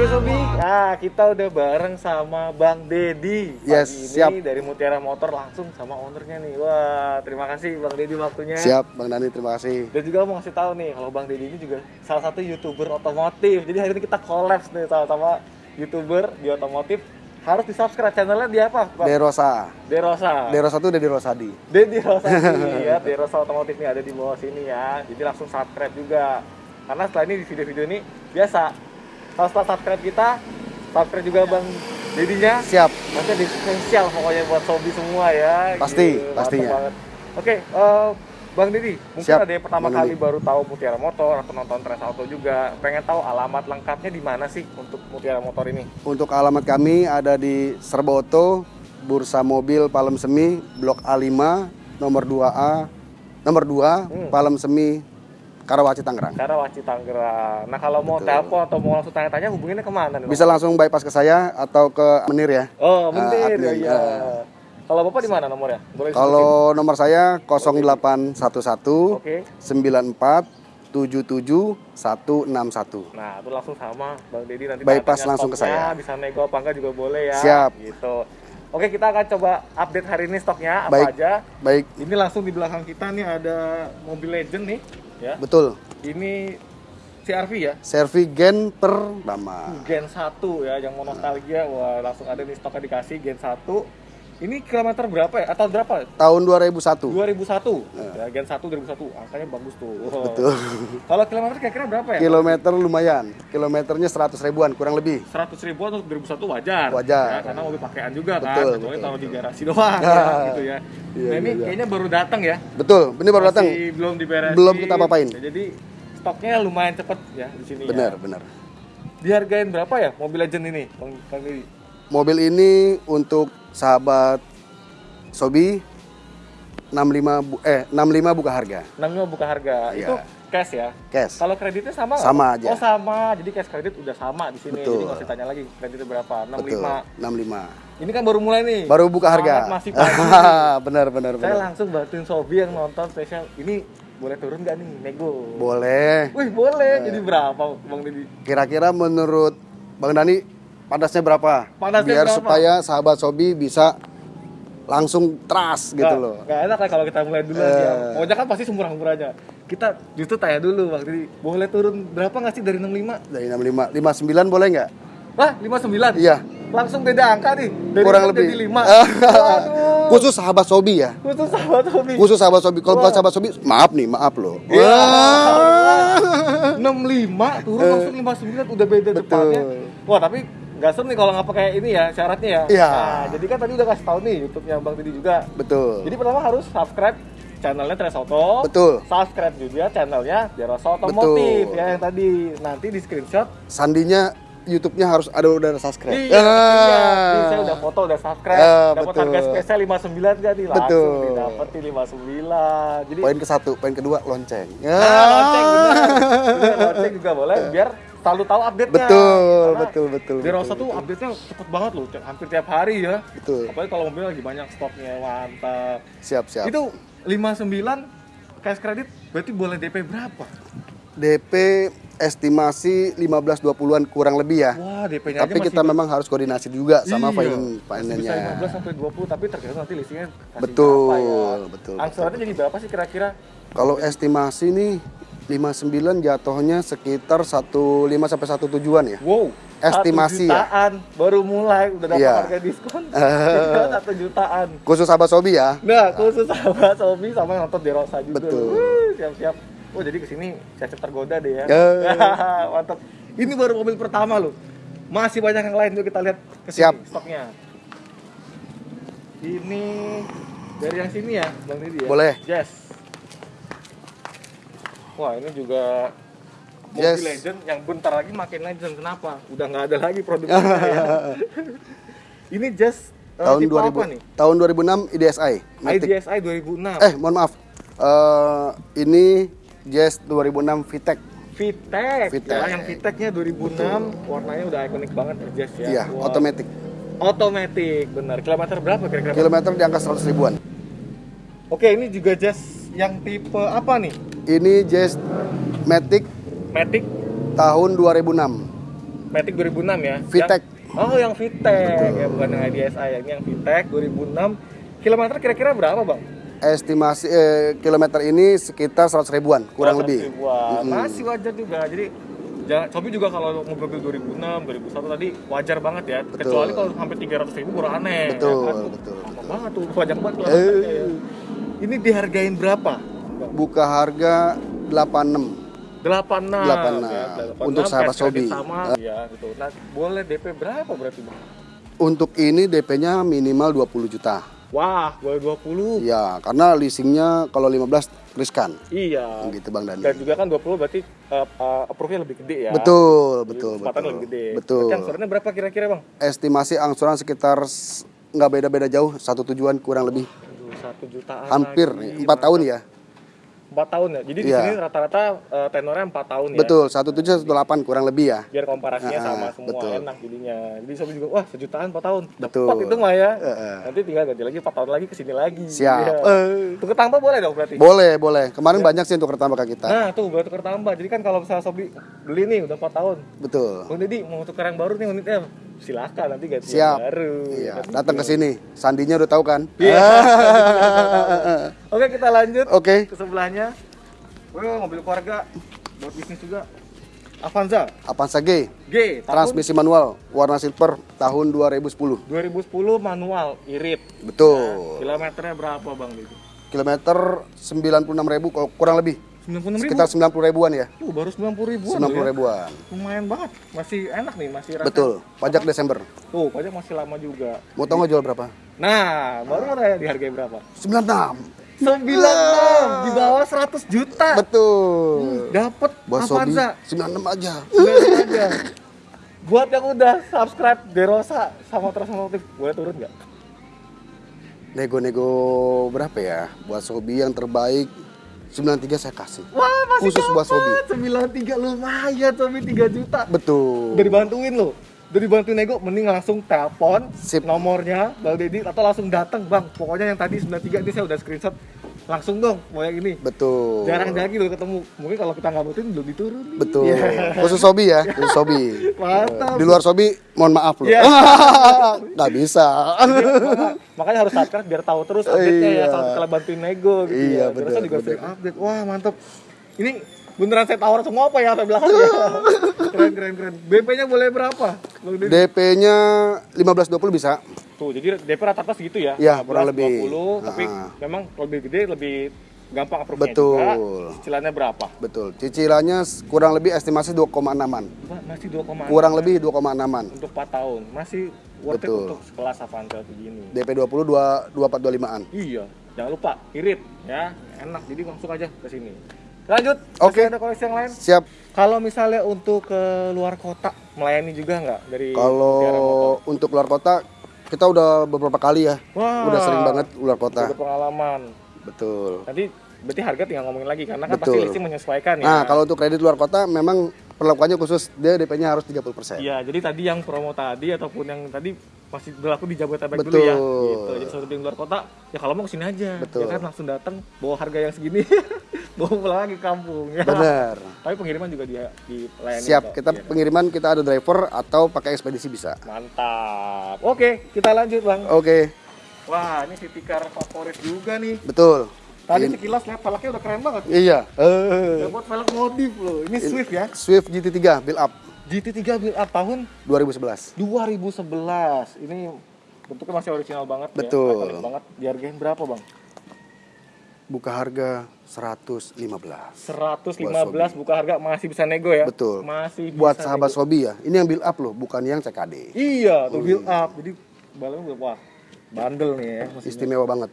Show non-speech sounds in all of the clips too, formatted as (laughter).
Oke Sobi, nah kita udah bareng sama Bang Dedi Yes, ini siap. dari Mutiara Motor langsung sama ownernya nih Wah, terima kasih Bang Dedi waktunya Siap, Bang Dani, terima kasih. Dan juga mau ngasih tahu nih, kalau Bang Dedi ini juga salah satu youtuber otomotif. Jadi hari ini kita collabs nih sama-sama youtuber di otomotif. Harus di subscribe channelnya dia apa? Bang? Derosa. Derosa. Derosa itu udah di Rosadi. Dedi (laughs) Rosa ya, Derosa otomotif nih ada di bawah sini ya. Jadi langsung subscribe juga. Karena setelah ini di video-video ini biasa. Kalau setelah subscribe kita, subscribe juga Bang Dedinya. Siap. Nanti ada spesial pokoknya buat Sobi semua ya. Pasti, Gitu, pastinya. banget. Oke, eh, Bang Dedi, mungkin Siap, ada yang pertama Bang kali Dedi. baru tahu Mutiara Motor atau nonton Tres Auto juga, pengen tahu alamat lengkapnya di mana sih untuk Mutiara Motor ini? Untuk alamat kami ada di Serba Auto, Bursa Mobil Palem Semi, Blok A5, nomor 2A, nomor 2, Hmm. Palem Semi, Karawaci, Tangerang. Karawaci Tangerang. Nah kalau mau Betul. telepon atau mau langsung tanya-tanya hubunginnya ke mana nih? Bisa langsung bypass ke saya atau ke Menir ya. Oh, Ah, bentar admin, ya. ah. Kalau Bapak di mana nomornya? Boleh? Kalau nomor saya 0811 Oke. 94 77 161. Nah, itu langsung sama Bang Dedi nanti Bypass langsung ke saya. Bisa nego apa enggak juga boleh ya. Siap. Gitu. Oke, kita akan coba update hari ini stoknya apa Baik. aja. Baik, Ini langsung di belakang kita nih ada mobil legend nih, ya. betul. Ini CRV ya. Servi gen pertama. Gen 1 ya, yang mau nostalgia. Wah, langsung ada nih stoknya dikasih Gen 1. Ini kilometer berapa ya? Atau berapa? Tahun 2001. 2001. Ya, Gen 1 2001. Angkanya bagus tuh. Wah. Betul. Kalau kilometer kira-kira berapa ya? Kilometer lumayan. Kilometernya 100 ribuan kurang lebih. 100 ribu atau 2001 wajar. Wajar. Ya, karena mobil pakaian juga kan. Betul, Kecuali betul, taruh di betul. garasi doang Ya. ya, (laughs) gitu ya. Iya, nah, ini iya, iya. kayaknya baru datang ya. Betul, ini baru datang. Belum diberesin. Belum kita apa-apain. Ya, jadi stoknya lumayan cepet ya di sini Benar, ya. benar. Dihargain berapa ya mobil legend ini? Bang, Didi? Mobil ini untuk sahabat Sobi 65 bu- eh 65 buka harga. 65 buka harga. Iya. Itu cash ya. Cash. Kalau kreditnya sama? Sama aja. Oh sama, jadi cash kredit udah sama di sini. Betul. Jadi nggak usah tanya lagi kreditnya berapa. 65. Betul. 65. Ini kan baru mulai nih. Baru buka harga. Masih pagi. (laughs) benar, benar, Saya benar. langsung bantuin Sobi yang nonton spesial. Ini boleh turun nggak nih, nego? Boleh. Wih boleh. Jadi berapa, Bang Didi? Kira-kira menurut Bang Dani panasnya berapa? Panasnya Biar berapa? supaya sahabat Sobi bisa langsung trust gitu loh. nggak enak lah kalau kita mulai dulu Eh. ya. Pokoknya kan pasti semurah-murahnya. Kita justru tanya dulu Bang Didi. Boleh turun berapa nggak sih dari 65? Dari 65, 59 boleh nggak? Wah, 59? Iya. Langsung beda angka nih. Dari Kurang 4 lebih. Jadi 5. (laughs) Waduh. Khusus sahabat Sobi ya. Khusus sahabat Sobi. Khusus sahabat Sobi. Kalau bukan sahabat Sobi, maaf nih, maaf loh. Ya. Wah. 65 turun langsung 59 udah beda Betul. depannya. Wah, tapi nggak seru nih kalau nggak pakai ini ya syaratnya ya. Iya. Nah, jadi kan tadi udah kasih tahu nih YouTube-nya Bang Didi juga. Betul. Jadi pertama harus subscribe channelnya Tres Auto. Betul. Subscribe juga channelnya Jerosa Otomotif Betul. ya yang tadi. Nanti di screenshot. Sandinya YouTube-nya harus ada udah subscribe. Iya, iya. Jadi saya udah foto, udah subscribe. Ah, dapat betul. harga spesial 59 kan nih langsung Betul. didapetin 59. Jadi Poin ke satu, poin kedua lonceng. Nah, lonceng bener. Bener, lonceng juga boleh (laughs) biar selalu tahu update-nya. Betul, Karena betul, betul, Di Rosa betul, tuh update-nya cepet banget loh, hampir tiap hari ya. Betul. Apalagi kalau mobil lagi banyak stoknya, mantap. Siap, siap. Itu 59 cash kredit berarti boleh DP berapa? DP estimasi 15-20-an kurang lebih ya. Wah, DP-nya Tapi kita memang harus koordinasi juga sama Iya. finance Bisa finance-nya. 15 sampai 20 tapi tergantung nanti leasingnya Betul, berapa ya. betul, Angsurannya jadi berapa sih kira-kira? Kalau estimasi nih 59 jatuhnya sekitar 15 sampai 1 tujuan ya. Wow, Estimasi satu ya? jutaan baru mulai udah dapat Iya. harga diskon satu jutaan. Khusus sahabat Sobi ya. Nah, khusus sahabat Sobi sama yang nonton di Rosa juga. Betul. Siap-siap. Oh, jadi ke sini siap-siap tergoda deh ya. Eh. (laughs) Mantap. Ini baru mobil pertama loh. Masih banyak yang lain yuk kita lihat ke Siap. stoknya. Ini dari yang sini ya, Bang Didi ya? Boleh. Yes. Wah, ini juga mobil Yes. legend yang bentar lagi makin legend. Kenapa? Udah nggak ada lagi produknya (laughs) ya. Ini just eh, tahun tipe 2000 apa nih? tahun 2006 IDSI Matic. IDSI 2006. eh mohon maaf Eh, ini Jazz 2006 VTEC VTEC. VTEC. Ya, yang VTEC-nya 2006 warnanya udah ikonik banget Jazz ya. iya Wah. otomatis Otomatis, benar. Kilometer berapa kira-kira? Kilometer di angka 100 ribuan Oke, ini juga Jazz yang tipe apa nih? ini Jazz Matic Matic tahun 2006 Matic 2006 ya. VTEC. Yang- oh, yang VTEC ya, bukan yang IDSI. Ini yang VTEC 2006. Kilometer kira-kira berapa, Bang? estimasi eh, kilometer ini sekitar 100 ribuan kurang 100 lebih ribuan. Mm-mm. Masih wajar juga. Jadi Shopee juga kalau mobil 2006, 2001 tadi wajar banget ya. Betul. Kecuali kalau sampai 300 ribu baru aneh. Betul, ya kan? betul, Apa betul. banget tuh, banyak banget Eh. kilometernya ya. Ini dihargain berapa? buka harga 86 86 86. ya, 86, Untuk sahabat Shopee. sama ya gitu. Nah, boleh DP berapa berarti, Bang? untuk ini DP-nya minimal 20 juta Wah, boleh 20. ya karena leasingnya kalau 15 riskan Iya. gitu Bang Dani Dan juga kan 20 berarti uh, uh, approve-nya lebih gede ya. betul Jadi betul kesempatannya betul lebih gede. betul Berarti angsurannya berapa kira-kira, Bang? estimasi angsuran sekitar nggak beda-beda jauh satu tujuan kurang lebih satu jutaan hampir lagi. empat tahun ya Empat tahun ya. Jadi di Iya. sini rata-rata uh, tenornya empat tahun ya. betul satu tujuh satu delapan kurang lebih ya Biar komparasinya Ah, sama semua betul. enak jadinya. Jadi Sobi juga wah sejutaan empat tahun. Betul. Tepat itu mah ya. Heeh. Nanti tinggal ganti lagi empat tahun lagi ke sini lagi. Siap. Iya. Eh. Tukar tambah boleh dong berarti. boleh boleh kemarin banyak sih untuk tambah ke kita Nah tuh buat tukar tambah. Jadi kan kalau misalnya Sobi beli nih udah 4 tahun. betul Bang Deddy mau tukar yang baru nih unitnya. Silakan nanti ganti siap. yang baru. iya datang ke sini. Sandinya udah tahu kan? Iya. (laughs) Oke kita lanjut oke. ke sebelahnya. Wah mobil keluarga. Buat bisnis juga. Avanza. Avanza G. G tahun transmisi manual warna silver tahun 2010 2010 manual irit. betul. Kilometernya berapa bang kilometer 96.000 kalau kurang lebih 96 ribu. sekitar 90 ribuan ya Tuh baru 90 ribuan. 90 loh ya. ribuan Lumayan banget. Masih enak nih, masih rasa. betul pajak Desember Tuh pajak masih lama juga. mau tau nggak jual berapa Nah, baru mau tanya dihargai berapa? 96 96 di bawah 100 juta. betul Dapat Bos Sobi Avanza. 96 aja Lihat aja. Buat yang udah subscribe Derosa sama Transmotif, boleh turun nggak? nego-nego berapa ya buat Sobi yang terbaik 93 saya kasih Wah, masih Khusus buat Sobi. dapat. 93 lumayan Sobi 3 juta. betul Udah dibantuin lo. Udah dibantuin nego, mending langsung telepon Sip. nomornya Bang Deddy atau langsung datang Bang. Pokoknya yang tadi 93 ini saya udah screenshot. Langsung dong, mau yang ini. betul Jarang lagi lo ketemu. Mungkin kalau kita nggak butuhin belum diturun. betul Iya. khusus Sobi ya khusus Sobi Mantap. di luar Sobi mohon maaf loh Iya. (laughs) nggak bisa Makanya- Makanya harus subscribe biar tahu terus update-nya ya Iya. kalau kalau bantuin nego gitu Iya, ya. bener, Terus juga bener. sering update. Wah, mantap. Ini beneran saya tawar semua apa ya sampai belakang ya. (laughs) keren keren keren. BP-nya boleh berapa? DP-nya 15-20 bisa Tuh, jadi DP rata-rata segitu ya. Iya, 15, kurang lebih. 20, tapi Ah. memang lebih gede lebih gampang approve-nya Betul. juga. Cicilannya berapa? betul cicilannya kurang lebih estimasi 2,6an Wah, masih 2,6 kurang lebih 2,6an untuk 4 tahun. Masih worth it Betul. untuk sekelas Avanza begini. DP 20 2 2425an Iya, jangan lupa irit ya, enak. Jadi langsung aja ke sini. Lanjut. Oke. Masih Ada koleksi yang lain? siap Kalau misalnya untuk ke luar kota melayani juga nggak dari kalau untuk luar kota kita udah beberapa kali ya Wah, udah sering banget luar kota Udah pengalaman. betul Nanti berarti harga tinggal ngomongin lagi karena kan pasti Betul. listing menyesuaikan ya. nah kalau untuk kredit luar kota memang perlakuannya khusus dia DP-nya harus 30% Iya, jadi tadi yang promo tadi ataupun yang tadi masih berlaku di Jabodetabek dulu ya. Betul. Gitu. Jadi yang luar kota, ya kalau mau ke sini aja. Betul. Ya kan langsung datang bawa harga yang segini, (laughs) bawa pulang lagi ke kampung. Ya. bener (laughs) Tapi pengiriman juga di dilayani. siap kok. kita Iya. pengiriman kita ada driver atau pakai ekspedisi bisa Mantap. Oke, kita lanjut bang. oke Wah, ini city car favorit juga nih. betul Tadi Ini- sekilas lihat velgnya udah keren banget. iya Eh, Dapat velg modif loh. Ini Swift ya. Swift GT3 build up GT3 build up tahun 2011 2011. Ini bentuknya masih original banget Betul. ya. Ikonik banget. Dihargain berapa, Bang? Buka harga 115 115 buka harga masih bisa nego ya? Betul. Masih buat bisa sahabat nego. Sobi ya ini yang build up loh bukan yang CKD Iya, tuh build up. Jadi udah wah, bandel nih ya. mesinnya. istimewa banget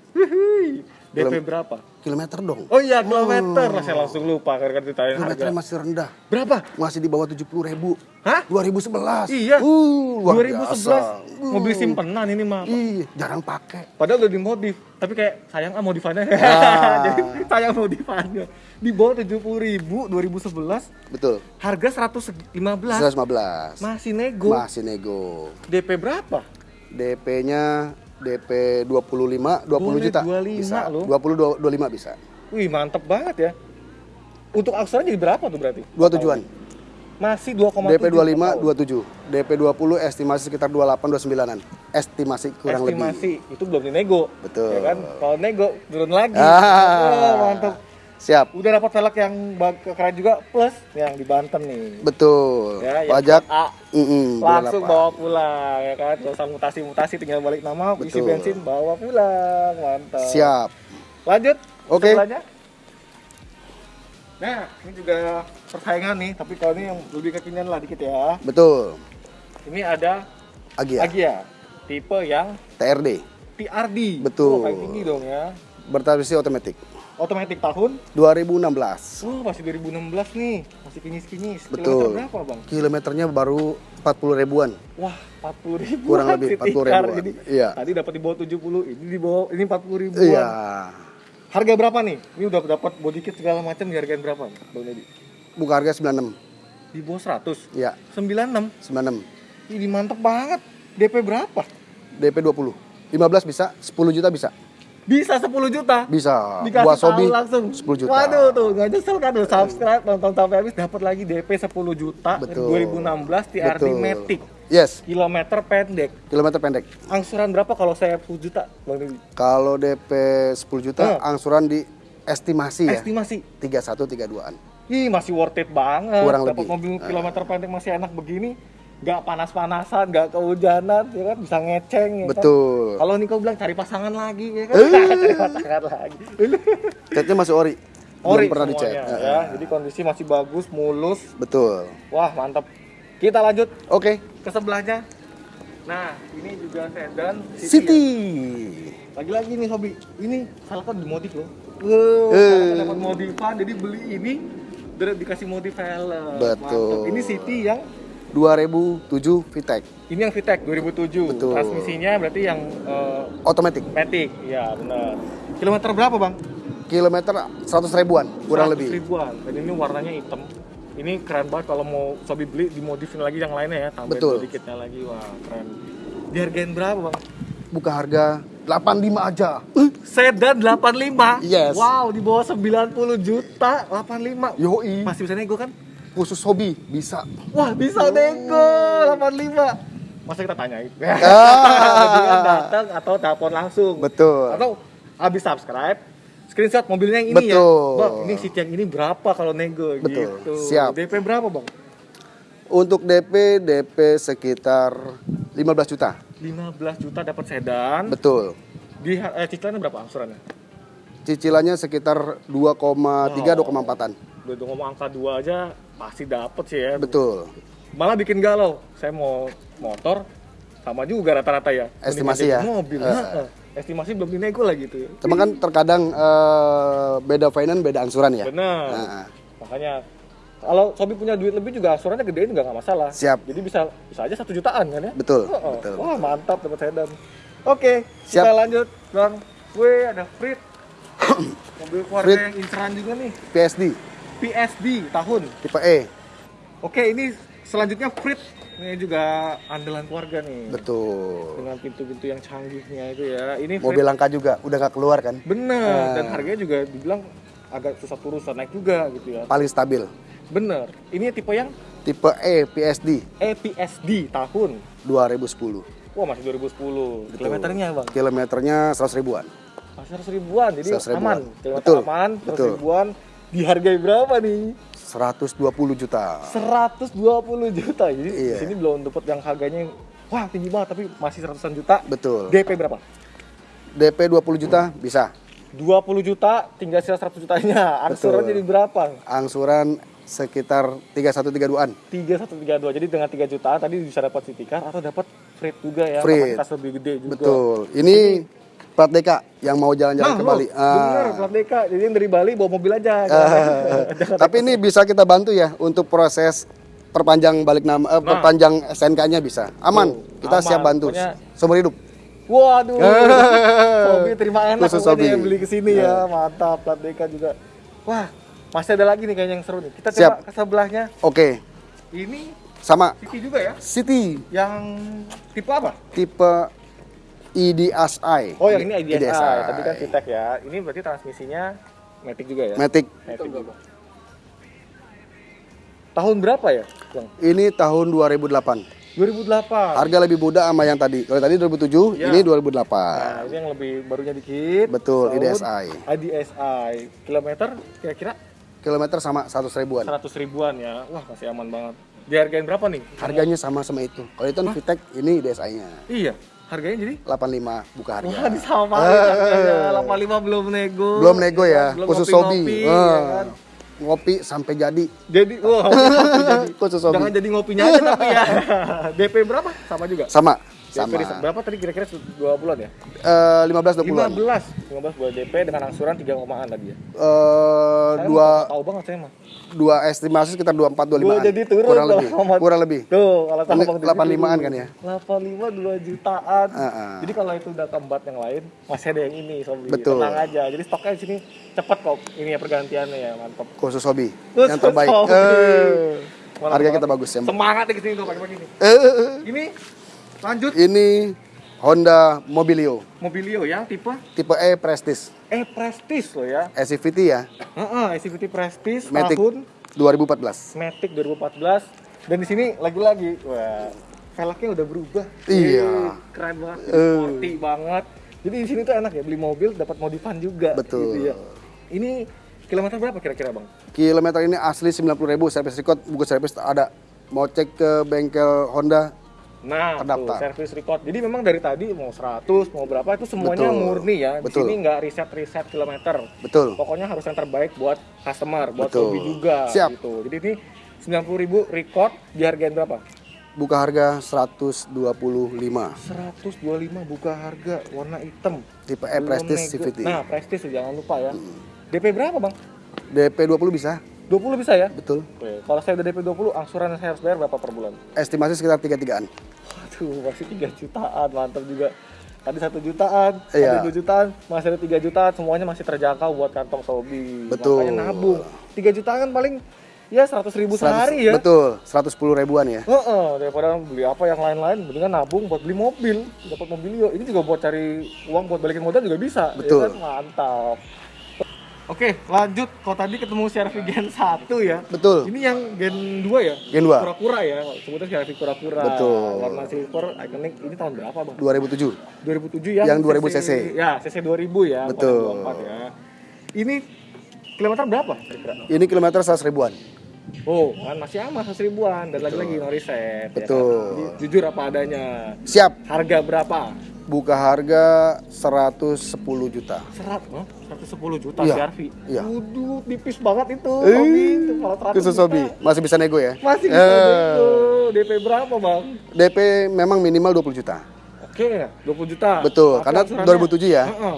DP berapa? Kilometer dong. Oh iya, kilometer. Lah, saya langsung lupa karena ditanya harga. Kilometernya masih rendah. Berapa? Masih di bawah 70 ribu. Hah? 2011. Iya. Uh, luar 2011 biasa. mobil simpenan ini mah. Ih, jarang pakai. Padahal udah dimodif, tapi kayak sayang ah modifannya. Ah. (laughs) Jadi sayang modifannya. Di bawah 70 ribu 2011, Betul. harga 115. 115. Masih nego. Masih nego. DP berapa? DP-nya DP 25 20 Boleh juta. 25 bisa. loh. 20 25 bisa. Wih, mantep banget ya. Untuk aksuran jadi berapa tuh berarti? Dua tujuan. Masih 2,7 DP 25 per tahun. 27. DP 20 estimasi sekitar 28 29-an. Estimasi kurang lebih. Estimasi itu belum dinego. Betul. Ya kan? Kalau nego turun lagi. Ah. Oh, mantep. Siap. Udah dapat velg yang keren juga plus yang di Banten nih. Betul. Ya, yang Pajak A. mm-mm, langsung 28. bawa pulang ya kan gak usah mutasi-mutasi tinggal balik nama isi Betul. bensin bawa pulang mantap Siap. lanjut Oke. sebelahnya. nah ini juga persaingan nih tapi kalau ini yang lebih kekinian lah dikit ya Betul. ini ada Agia. Agia tipe yang TRD. TRD Betul. oh, tinggi dong ya Bertransmisi otomatis. Otomatis tahun 2016. oh masih 2016 nih masih kinyis-kinyis Betul. kilometer berapa bang Kilometernya baru 40 ribuan. Wah, 40 ribu Kurang lebih 40 ribuan. Jadi, Iya. Tadi dapat di bawah 70, ini di bawah ini 40 ribuan. Iya. Harga berapa nih? Ini udah dapat body kit segala macam dihargain berapa, Bang Dedi? Buka harga 96. Di bawah 100. Iya, 96. 96. Ini mantep banget. DP berapa? DP 20. 15 bisa, 10 juta bisa. Bisa 10 juta. Bisa. Dikasih Buat Sobi langsung 10 juta. Waduh tuh, nggak nyesel kan udah subscribe nonton sampai habis dapat lagi DP 10 juta Betul. 2016 TRD Betul. Matic. Yes, Kilometer pendek. kilometer pendek. Angsuran berapa kalau saya 10 juta, Bang Dedi? Kalau DP 10 juta, Eh. angsuran di estimasi ya. Estimasi. 31 32-an. Ih masih worth it banget. Kurang Dapat lebih. mobil kilometer pendek masih enak begini, nggak panas-panasan, nggak kehujanan, ya kan bisa ngeceng. Ya kan? Betul. Kalau Niko bilang cari pasangan lagi, ya kan? Eh. (laughs) cari pasangan lagi. Catnya masih ori. Ori Belum pernah. Eh, ya. eh. Jadi kondisi masih bagus, mulus. Betul. Wah mantap. Kita lanjut Oke. ke sebelahnya. Nah ini juga sedan City. ya. Lagi-lagi nih Sobi, ini salah kan dimodif loh. Wow, Eh. salah dapat modifan, jadi beli ini dikasih modif helm. Betul. Mantap. Ini City yang 2007 VTEC. Ini yang VTEC 2007. Betul. Transmisinya berarti yang uh, Otomatis. Matic. Ya, benar. Kilometer berapa, Bang? Kilometer 100 ribuan, kurang 100 lebih. ribuan. Dan ini warnanya hitam. Ini keren banget kalau mau Sobi beli dimodifin lagi yang lainnya ya, tambahin Betul. sedikitnya lagi. Wah, keren. Dihargain berapa, Bang? Buka harga 85 aja. Sedan 85. Yes. Wow, di bawah 90 juta 85. Yoi. Masih bisa nego kan? Khusus hobi bisa. Wah, bisa nego 85. Masa kita tanyain? Ah. (laughs) Mendingan datang atau telepon langsung. Betul. Atau habis subscribe, screenshot mobilnya yang ini Betul. ya. Bang, ini seat yang ini berapa kalau nego Betul. gitu. Siap. DP berapa, Bang? Untuk DP, DP sekitar 15 juta. 15 juta dapat sedan. Betul. Di eh, cicilannya berapa angsurannya? Cicilannya sekitar 2,3 2,4-an. Udah udah ngomong angka 2 aja pasti dapet sih ya. Betul. Malah bikin galau. Saya mau motor sama juga rata-rata ya. Estimasi ya? Mobil. Heeh. Estimasi belum dinego lah gitu. Cuma kan terkadang eh, beda finance, beda angsuran ya. Benar. Nah, Makanya kalau Sobi punya duit lebih juga angsurannya gedein nggak masalah. Siap. Jadi bisa bisa aja satu jutaan kan ya? Betul, Oh, oh. betul. Wah mantap dapat sedan. Oke, Siap. kita lanjut bang. Wih ada Frit. (coughs) Mobil keluarga Frit. yang inceran juga nih. PSD PSD tahun. tipe E. Oke ini selanjutnya Frit. Ini juga andalan keluarga nih. Betul. Dengan pintu-pintu yang canggihnya itu ya. Ini Frit. Mobil langka juga, udah nggak keluar kan? Bener. Dan Ah. harganya juga dibilang agak susah turun, susah naik juga gitu ya. Paling stabil. Bener. Ini tipe yang Tipe E PSD EPSD tahun 2010. Wah masih 2010 Kilometernya bang Kilometernya 100 ribuan. Masih 100 ribuan Jadi 100 ribuan. aman Kilometer Betul, aman 100 betul. ribuan Dihargai berapa nih? 120 juta. 120 juta Jadi Iya. di sini belum dapat yang harganya Wah tinggi banget tapi masih ratusan juta Betul. DP berapa? DP 20 juta bisa. 20 juta tinggal sisa 100 jutanya Angsuran Betul. jadi berapa? Angsuran sekitar 3132-an. 3132 Jadi dengan 3 jutaan tadi bisa dapat city car Atau dapat freight juga ya Freight. Kapasitas lebih gede juga Betul. Ini plat DK yang mau jalan-jalan ke lo, Bali. Ah. bener, plat DK. Jadi yang dari Bali bawa mobil aja. Jangan- (laughs) Tapi ini bisa kita bantu ya untuk proses perpanjang balik nama eh, perpanjang SNK-nya bisa. Aman. Tuh, kita aman. siap bantu. Pokoknya- Seumur hidup. Waduh, (laughs) Sobi terima enak Khusus Sobi. yang beli ke sini ya, mantap plat DK juga. Wah, masih ada lagi nih kayaknya yang seru nih. Kita coba Siap. ke sebelahnya. Oke. Ini Sama City juga ya, City yang tipe apa? tipe IDSI. Oh, yang ini IDSI. Tadi kan VTEC ya. Ini berarti transmisinya Matic juga ya? Matic. Matic. Tahun berapa ya, Bang? Ini tahun 2008. 2008. Harga lebih mudah sama yang tadi. Kalau tadi 2007, Ya. ini 2008. Nah, ini yang lebih barunya dikit. Betul, Tahun IDSI. IDSI. Kilometer kira-kira Kilometer sama 100 ribuan. 100 ribuan ya. Wah, masih aman banget. Dihargain berapa nih? Harganya sama sama itu. Kalau itu kan VTEC, ini IDSI-nya. Iya, harganya jadi 85 buka harga. Wah, disamain harganya. 85 belum nego. Belum nego ya, Belum khusus ngopi-ngopi, hobi. ya Ah, kan? Ngopi sampai jadi. Jadi, wah, ngopi (laughs) jadi. Khusus hobi. Jangan jadi ngopinya aja tapi ya. (laughs) DP berapa? Sama juga. Sama. Sama. berapa tadi kira-kira 2 bulan ya? Eh, 15 20-an. 15. 15 bulan DP dengan angsuran 3 komaan tadi ya. Eh, dua mah tahu banget saya mah. Dua estimasi sekitar 24 25 Gua jadi turun kurang lebih. sama- Kurang lebih. Tuh, kalau sama Ini Bang Deddy 85-an turun. kan ya? 85 2 jutaan. Ah, ah. Jadi kalau itu udah keempat yang lain, masih ada yang ini Sobi. Betul. Tenang aja. Jadi stoknya di sini cepet kok ini ya pergantiannya ya, mantap. Khusus hobi. Terus yang terbaik. Eh, Mantap harga kita bagus ya. Semangat ya ke sini tuh pagi-pagi nih. Eh, Ini lanjut ini Honda Mobilio Mobilio yang tipe tipe E Prestige. E Prestige loh ya. SCVT ya, Heeh, SCVT Prestige Matic tahun 2014. Matic 2014 dan di sini lagi-lagi wah velgnya udah berubah. Iya. Keren banget, Eh. sporty banget. Jadi di sini tuh enak ya beli mobil dapat modifan juga. Betul. Gitu ya. Ini kilometer berapa kira-kira bang? Kilometer ini asli 90.000 service record, buku service ada. Mau cek ke bengkel Honda, Nah, tuh Terdaftar. service record. Jadi memang dari tadi mau 100, mau berapa itu semuanya Betul. murni ya. Di Betul. sini nggak riset-riset kilometer. betul. Pokoknya harus yang terbaik buat customer, buat Betul. hobi juga Siap. gitu. Jadi ini 90.000 record dihargain berapa? Buka harga 125. 125 buka harga warna hitam. Tipe E Prestige. CVT. Nah, Prestige tuh, jangan lupa ya. DP berapa, Bang? DP 20 bisa, 20 bisa ya? betul. Oke, kalau saya udah DP 20, angsuran yang saya harus bayar berapa per bulan? Estimasi sekitar 3-3an. Waduh, masih 3 jutaan, mantap juga. Tadi satu jutaan, Iya. tadi 2 jutaan, masih ada 3 jutaan, semuanya masih terjangkau buat kantong sobi. Betul. Makanya nabung. 3 jutaan kan paling ya 100 ribu 100 sehari ya. Betul, 110 ribuan ya. Heeh, daripada beli apa yang lain-lain, mendingan nabung buat beli mobil, dapat mobilio. Ini juga buat cari uang buat balikin modal juga bisa. ya Betul. kan? Mantap. Oke, lanjut. Kalau tadi ketemu CRV Gen 1 ya. Betul. Ini yang Gen 2 ya? Gen 2. Kura-kura ya, sebutnya CRV kura-kura. Betul. Warna silver, iconic. Ini tahun berapa, Bang? 2007. 2007 ya? Yang 2000 cc. Ya, CC 2000 ya. Betul. 24 ya. Ini kilometer berapa kira-kira? Ini kilometer 100 ribuan. Oh, kan masih aman 100 ribuan dan lagi-lagi no riset. ya kan? Betul. Jujur apa adanya. Siap. Harga berapa? Buka harga 110 juta. Serat, huh? 110 juta Iya, CRV. iya. Waduh, tipis banget itu. Eh, Sobi. Itu kalau 100 Khusus hobi. Masih bisa nego ya? Masih bisa Eh, nego. DP berapa, Bang? DP memang minimal 20 juta. Oke, 20 juta. Betul, Tapi karena angsurannya- 2007 ya. Heeh.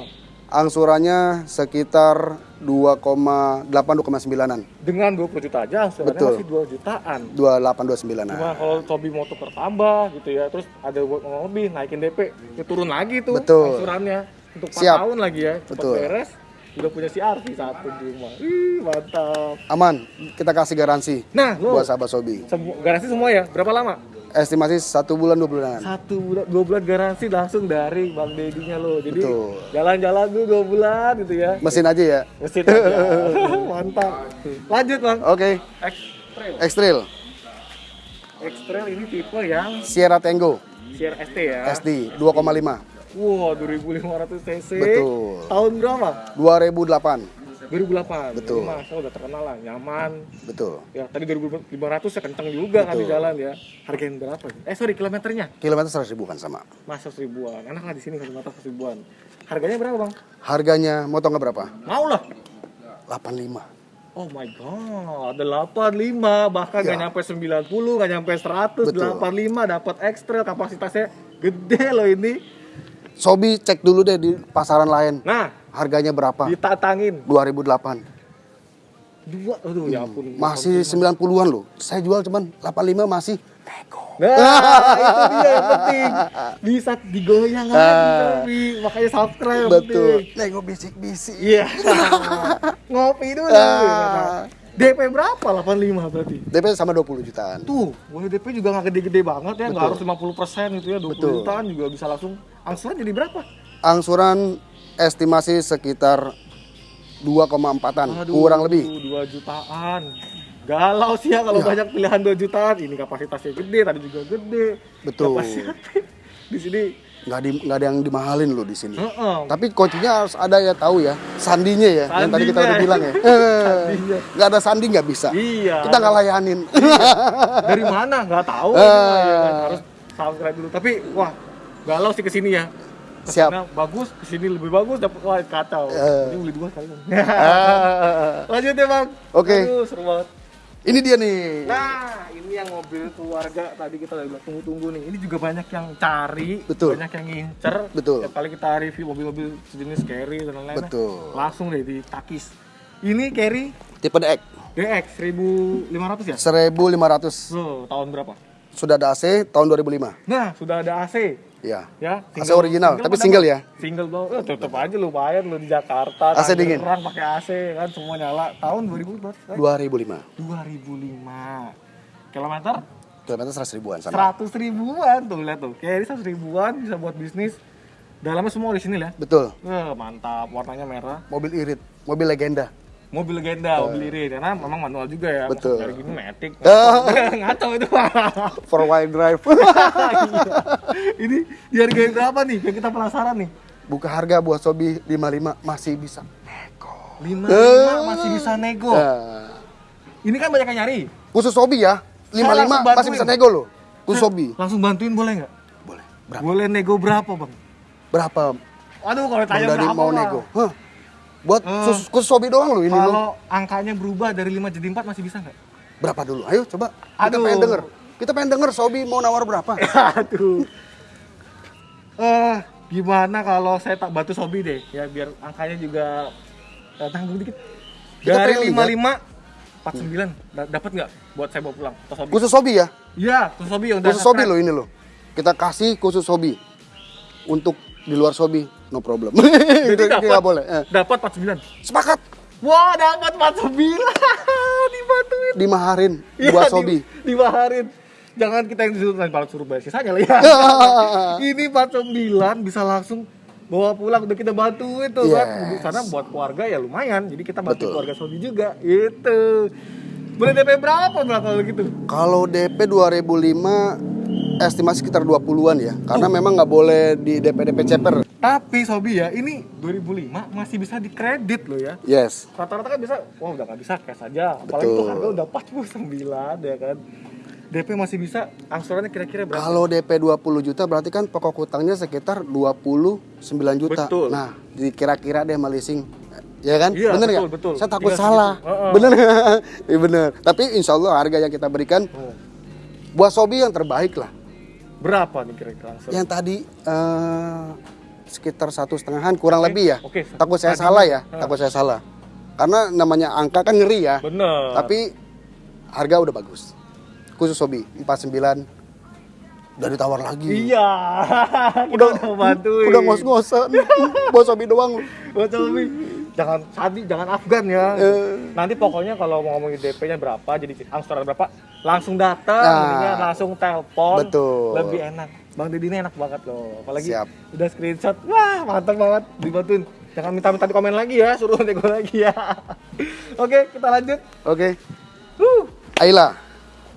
Angsurannya sekitar 2,8 2,9an. Dengan 20 juta aja angsurannya Betul. masih 2 jutaan. 28 29an. Cuma kalau Tobi mau tuker tambah gitu ya, terus ada buat ngomong lebih naikin DP, ya turun lagi tuh Betul. angsurannya untuk 4 Siap. tahun lagi ya, cepat Betul. beres. Udah punya CRV satu di rumah. Ih, mantap. Aman, kita kasih garansi Nah, lo buat sahabat Sobi. semu- garansi semua ya? Berapa lama? Estimasi satu bulan dua bulanan. Satu bulan, dua bulan garansi langsung dari Bang Dedinya lo. Jadi jalan-jalan dulu dua bulan gitu ya. Mesin aja ya. Mesin aja. (laughs) Mantap. Lanjut Bang. Oke, X-Trail. X-Trail, X-Trail ini tipe yang Sierra Tango, Sierra ST ya. SD 2,5, Wow, 2500 cc. Betul. Tahun berapa? 2008, 2008. Betul. Ini masa udah terkenal lah, nyaman. betul. Ya, tadi 2500 ya kenceng juga kan di Betul. jalan ya. Hargain berapa? Eh, sorry, kilometernya. Kilometer 100 ribu kan sama. Masuk ribuan. Enak lah di sini kilometer ribuan. Harganya berapa, Bang? Harganya mau tau nggak berapa? Mau lah. 85. Oh my god, ada 85, bahkan nggak Ya. nyampe 90, nggak nyampe 100, Betul. 85 dapat ekstra kapasitasnya gede loh ini. Sobi cek dulu deh di pasaran lain. Nah, Harganya berapa? ditatangin 2008. dua aduh ya ampun Masih 90-an loh. Saya jual cuman 85 masih Nah, (laughs) itu dia yang penting. Bisa digoyang Sobi. Makanya subscribe betul. Nego bisik-bisik. Iya. (laughs) Ngopi dulu. Ah. DP berapa? 85 berarti. DP sama 20 jutaan. Tuh, boleh DP juga nggak gede-gede banget ya, nggak harus 50% gitu ya, 20 Betul. jutaan juga bisa langsung angsuran jadi berapa? Angsuran estimasi sekitar 2,4-an, kurang lebih. 2 jutaan. Galau sih ya kalau banyak pilihan 2 jutaan. Ini kapasitasnya gede, tadi juga gede. Betul. (laughs) Di sini. Nggak, di, nggak ada yang dimahalin loh di sini. Heeh. Tapi kuncinya harus ada ya tahu ya, sandinya ya, yang tadi kita udah Sandinya. bilang ya. (laughs) Sandinya. Nggak ada sandi nggak bisa. Iya. Kita nggak layanin. Dari mana? Nggak tahu. Mah, ya kan. Harus subscribe dulu. Tapi wah, galau sih ke sini ya. Siap. Ke sana bagus, ke sini lebih bagus, dapat wah kacau. Eh. Ini beli dua kali. Ah. Lanjut ya bang. Oke. Aduh, seru banget. Ini dia nih. Nah, ini yang mobil keluarga tadi kita udah tunggu-tunggu nih. Ini juga banyak yang cari, Betul. banyak yang ngincer. Betul. Tiap kali kita review mobil-mobil sejenis carry dan lain-lain. Betul. Langsung deh ditakis. Ini carry Tipe DX DX 1500 ya? 1500 Loh, tahun berapa? sudah ada AC tahun 2005. Nah, sudah ada AC. Ya. Ya, AC original, tapi apa single ya? Single dong. Eh, tetep aja lumayan lu di Jakarta. AC dingin. Tangerang pakai AC kan semua nyala. Tahun 2000 berapa? 2005. 2005. Kilometer Kilometer 100 ribuan sama. 100 ribuan tuh lihat tuh. Kayak ini 100 ribuan bisa buat bisnis. Dalamnya semua orisinil ya. Betul. Eh, mantap, warnanya merah. Mobil irit, mobil legenda. Mobil legenda, mobil irit karena memang manual juga ya. Betul. Kayak gini matic. (laughs) Ah. Ngaco itu. (laughs) Four wheel drive. (laughs) Iya. ini dihargain berapa nih? Biar kita penasaran nih. Buka harga buat Sobi 55 masih bisa. lima Eh. lima masih bisa nego. Nah, Ini kan banyak yang nyari. khusus Sobi ya. Saya 55 langsung masih bisa nego loh. Khusus Sobi. Langsung bantuin boleh nggak? Boleh. Berapa? Boleh nego berapa bang? Berapa? Aduh kalau tanya berapa mau Bang? nego. Hah? Buat Eh. khusus, khusus Sobi doang loh ini. Kalau angkanya berubah dari 5 jadi 4 masih bisa nggak? Berapa dulu? Ayo coba. Kita Aduh. pengen denger. Kita pengen denger Sobi mau nawar berapa. (laughs) Aduh. Eh, gimana kalau saya tak bantu Sobi deh, ya biar angkanya juga eh, tanggung dikit. Kita Dari pengen 55 49 da- dapat nggak buat saya bawa pulang Sobi? Khusus Sobi ya. Iya, khusus Sobi yang Khusus Sobi loh ini loh. Kita kasih khusus Sobi. Untuk di luar Sobi no problem. Jadi (laughs) Itu dapat nggak boleh. Eh. Dapat 49. Sepakat Wah, dapat 49. (laughs) Dibantuin. dimaharin Iya, buat di- Sobi. Dibaharin. Jangan kita yang disuruh nanti suruh bayar sisanya lah ya. (laughs) Ini 49 bisa langsung bawa pulang udah kita bantuin tuh kan. Yes. Karena buat keluarga ya lumayan. Jadi kita bantu Betul. keluarga Sobi juga. Itu. Boleh DP berapa berapa kalau gitu? Kalau DP 2005 estimasi sekitar 20-an ya. Karena memang nggak boleh di DP DP ceper. Tapi Sobi ya, ini 2005 masih bisa dikredit loh ya. Yes. Rata-rata kan bisa, wah udah nggak bisa cash aja. Apalagi tuh Betul. harga udah 49 ya kan. DP masih bisa, angsurannya kira-kira berapa? Kalau DP 20 juta berarti kan pokok hutangnya sekitar 29 juta. Betul. Nah, dikira-kira deh sama leasing. Ya kan? Iya, bener betul, nggak? betul. Saya takut Tinggal salah. segitu. Heeh. Bener (laughs) Iya bener. Tapi insya Allah harga yang kita berikan Oh. buat Sobi yang terbaik lah. Berapa nih kira-kira? Yang tadi eh, sekitar satu setengahan kurang Oke, lebih ya. oke. Takut saya Tadi- salah ya. Heeh. Takut saya salah. Karena namanya angka kan ngeri ya. Bener. Tapi harga udah bagus. Khusus Sobi 49 udah ditawar lagi. Iya. (laughs) udah udah bantuin. Udah ngos-ngosan. (laughs) Buat Sobi doang. Buat Sobi. Jangan Sabi, jangan Afgan ya. Eh. Nanti pokoknya kalau mau ngomongin DP-nya berapa, jadi angsuran berapa, langsung datang, Nah. langsung telepon. Betul. Lebih enak. Bang Deddy ini enak banget loh. Apalagi Siap. udah screenshot. Wah, mantap banget dibantuin. Jangan minta-minta di komen lagi ya, suruh nego lagi ya. (laughs) Oke, kita lanjut. Oke. Huh. Ayla.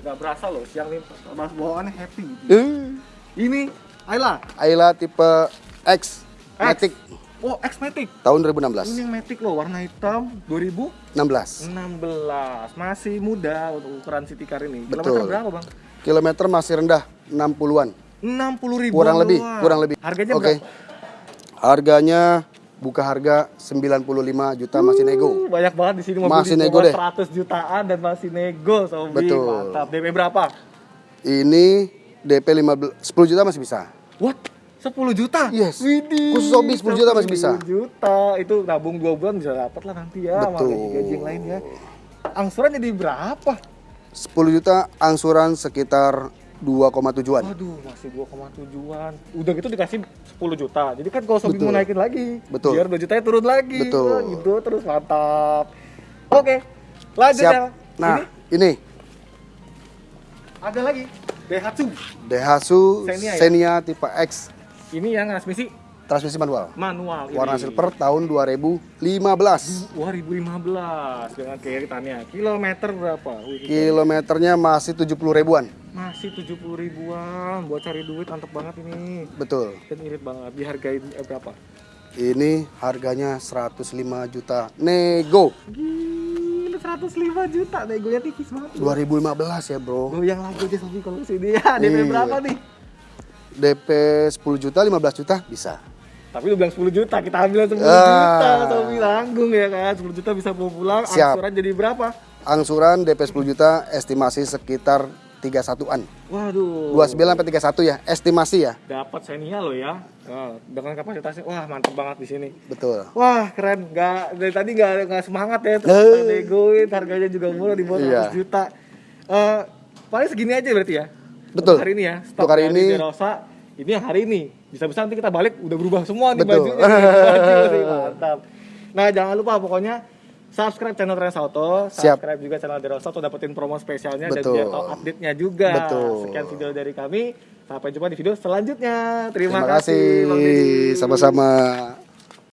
Gak berasa loh, siang nih mas bawaannya happy. Eh, Ini Ayla. Ayla tipe X. X. Matic Oh, X Matic. tahun Ini 2016. yang Matic loh, warna hitam 2016. 16. Masih muda untuk ukuran city car ini. Betul. Kilometer berapa, Bang? Kilometer masih rendah 60-an. 60 ribu Kurang lebih, kurang lebih. Harganya Oke. berapa? Harganya buka harga 95 juta masih nego. Uh, banyak banget di sini mobil Masih nego deh. 100 jutaan dan masih nego, Sobi. Betul. Mantap. DP berapa? Ini DP 15 10 juta masih bisa. What? 10 juta? Yes. Widih. Khusus hobi 10 juta masih bisa. 10 juta. Itu nabung 2 bulan bisa dapat lah nanti ya. sama Betul. gaji-gaji yang lain ya. Angsuran jadi berapa? 10 juta angsuran sekitar 2,7an. Waduh, masih 2,7an. Udah gitu dikasih 10 juta. Jadi kan kalau Sobi mau naikin lagi, Betul. biar 2 jutanya turun lagi. Betul. Wah, gitu terus mantap. Oke. Lanjut ya. Siap. Nah, Ini ini ada lagi. Daihatsu. Daihatsu Xenia ya? Xenia tipe X Ini yang transmisi transmisi manual. manual ini. Warna silver tahun 2015. 2015 dengan keiringannya. Kilometer berapa? Wih, Kilometernya masih 70 ribuan. masih 70 ribuan buat cari duit mantep banget ini. Betul. Dan irit banget. Dihargain eh, berapa? Ini harganya 105 juta nego. Gila 105 juta negonya tipis banget. 2015 ya, Bro. Goyang lagi aja Sobi kalau sini ya. DP Iya. berapa nih? DP 10 juta, 15 juta bisa. Tapi lu bilang 10 juta, kita ambil 10 Ah. juta. Sobi langgung ya kan. 10 juta bisa bawa pulang. Siap. Angsuran jadi berapa? Angsuran DP 10 juta estimasi sekitar 31-an. Waduh. 29 sampai 31 ya, estimasi ya. Dapat Xenia lo ya. Nah, dengan kapasitasnya wah mantep banget di sini. Betul. Wah keren, nggak dari tadi nggak nggak semangat ya, terus negoin, harganya juga murah di bawah Iya. 100 juta. Eh paling segini aja berarti ya. Betul. Hari ini ya. Stok Untuk hari ini. Derosa, ini yang hari ini. Bisa-bisa nanti kita balik udah berubah semua nih Betul. bajunya. Baju (laughs) mantap. Nah jangan lupa pokoknya subscribe channel Trans Auto, Siap. subscribe juga channel Derosa untuk dapetin promo spesialnya Betul. dan biar tahu update-nya juga. Betul. Sekian video dari kami. Sampai jumpa di video selanjutnya. Terima, Terima kasih. Sama-sama.